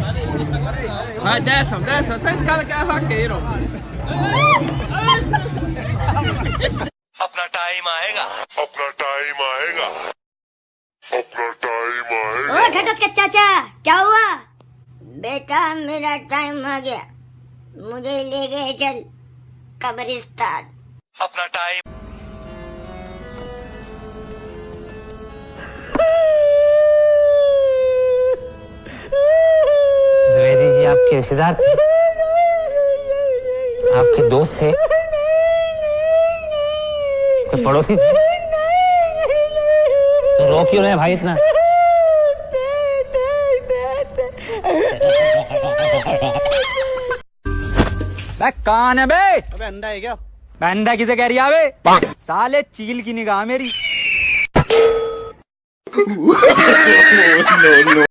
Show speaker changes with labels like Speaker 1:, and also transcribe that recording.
Speaker 1: Vai, desçam, desçam. Essa escada que é vaqueiro.
Speaker 2: अपना time आएगा
Speaker 3: अपना टाइम आएगा अपना टाइम आएगा
Speaker 4: ओ घटक के चाचा क्या हुआ बेटा मेरा टाइम आ गया मुझे ले गए चल कब्रिस्तान
Speaker 2: अपना टाइम
Speaker 5: आपके रिश्तेदार थे। आपके दोस्त थे। कोई पड़ोसी थे। तो रो क्यों रहे भाई इतना?
Speaker 6: बे कौन है बे? अबे अंधा है क्या? अंधा किसे कह रही है बे साले चील की निगाह मेरी।